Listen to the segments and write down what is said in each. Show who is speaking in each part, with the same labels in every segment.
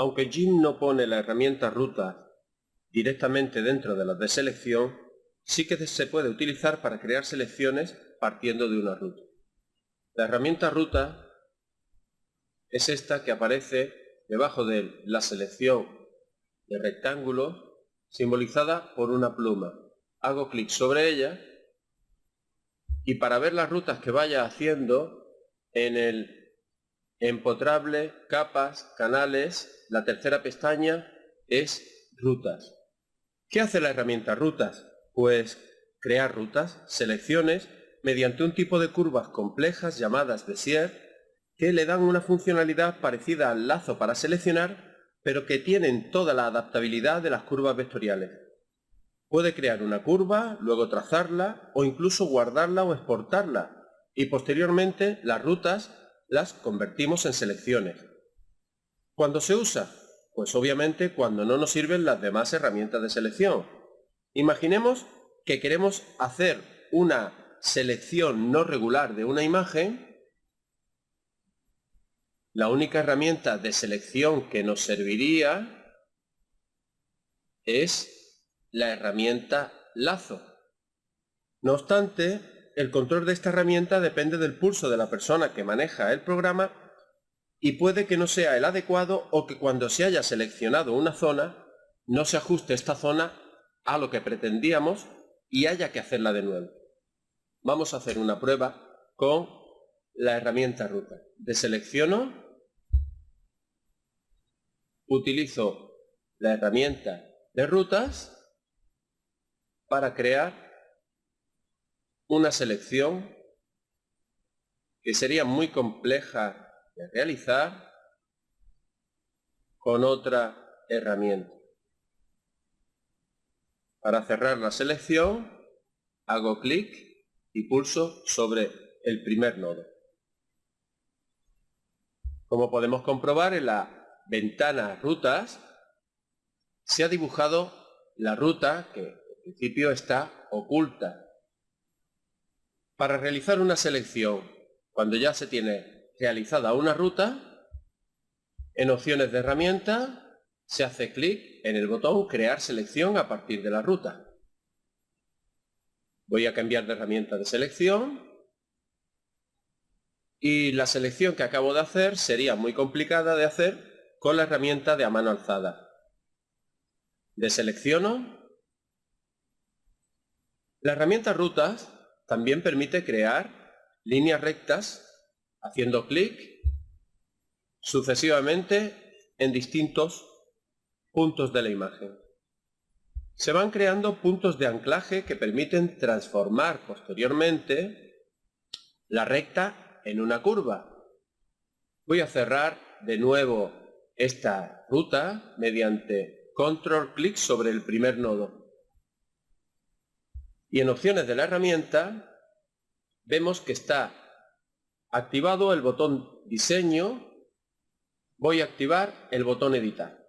Speaker 1: Aunque Jim no pone la herramienta ruta directamente dentro de las de selección, sí que se puede utilizar para crear selecciones partiendo de una ruta. La herramienta ruta es esta que aparece debajo de la selección de rectángulos simbolizada por una pluma. Hago clic sobre ella y para ver las rutas que vaya haciendo en el empotrable, capas, canales, la tercera pestaña es rutas. ¿Qué hace la herramienta rutas? Pues crear rutas, selecciones, mediante un tipo de curvas complejas llamadas Bezier, que le dan una funcionalidad parecida al lazo para seleccionar, pero que tienen toda la adaptabilidad de las curvas vectoriales. Puede crear una curva, luego trazarla o incluso guardarla o exportarla y posteriormente las rutas las convertimos en selecciones. ¿Cuándo se usa? Pues obviamente cuando no nos sirven las demás herramientas de selección. Imaginemos que queremos hacer una selección no regular de una imagen la única herramienta de selección que nos serviría es la herramienta lazo. No obstante, el control de esta herramienta depende del pulso de la persona que maneja el programa y puede que no sea el adecuado o que cuando se haya seleccionado una zona no se ajuste esta zona a lo que pretendíamos y haya que hacerla de nuevo. Vamos a hacer una prueba con la herramienta ruta. Deselecciono, utilizo la herramienta de rutas para crear una selección que sería muy compleja de realizar con otra herramienta. Para cerrar la selección hago clic y pulso sobre el primer nodo. Como podemos comprobar en la ventana rutas se ha dibujado la ruta que en principio está oculta. Para realizar una selección, cuando ya se tiene realizada una ruta, en opciones de herramienta se hace clic en el botón crear selección a partir de la ruta. Voy a cambiar de herramienta de selección y la selección que acabo de hacer sería muy complicada de hacer con la herramienta de a mano alzada. Deselecciono. La herramienta rutas también permite crear líneas rectas haciendo clic sucesivamente en distintos puntos de la imagen se van creando puntos de anclaje que permiten transformar posteriormente la recta en una curva. Voy a cerrar de nuevo esta ruta mediante control clic sobre el primer nodo. Y en opciones de la herramienta vemos que está activado el botón diseño, voy a activar el botón editar.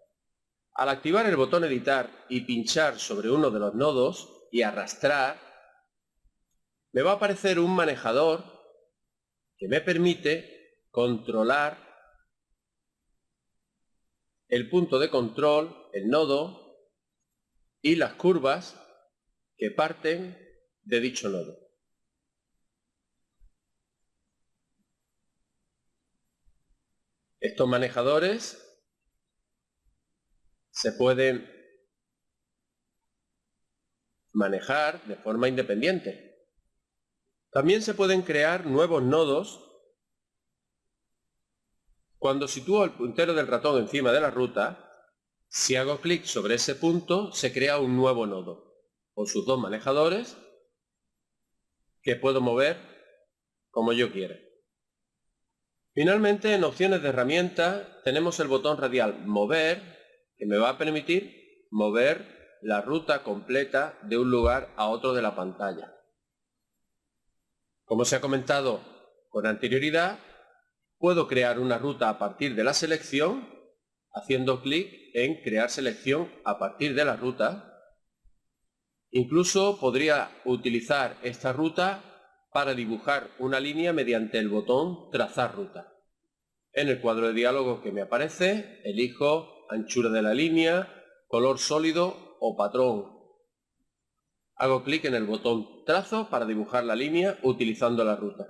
Speaker 1: Al activar el botón editar y pinchar sobre uno de los nodos y arrastrar, me va a aparecer un manejador que me permite controlar el punto de control, el nodo y las curvas que parten de dicho nodo. Estos manejadores se pueden manejar de forma independiente. También se pueden crear nuevos nodos cuando sitúo el puntero del ratón encima de la ruta, si hago clic sobre ese punto, se crea un nuevo nodo, con sus dos manejadores, que puedo mover como yo quiera. Finalmente, en opciones de herramienta, tenemos el botón radial Mover, que me va a permitir mover la ruta completa de un lugar a otro de la pantalla. Como se ha comentado con anterioridad, puedo crear una ruta a partir de la selección, haciendo clic en crear selección a partir de la ruta. Incluso podría utilizar esta ruta para dibujar una línea mediante el botón trazar ruta. En el cuadro de diálogo que me aparece, elijo anchura de la línea, color sólido o patrón. Hago clic en el botón trazo para dibujar la línea utilizando la ruta.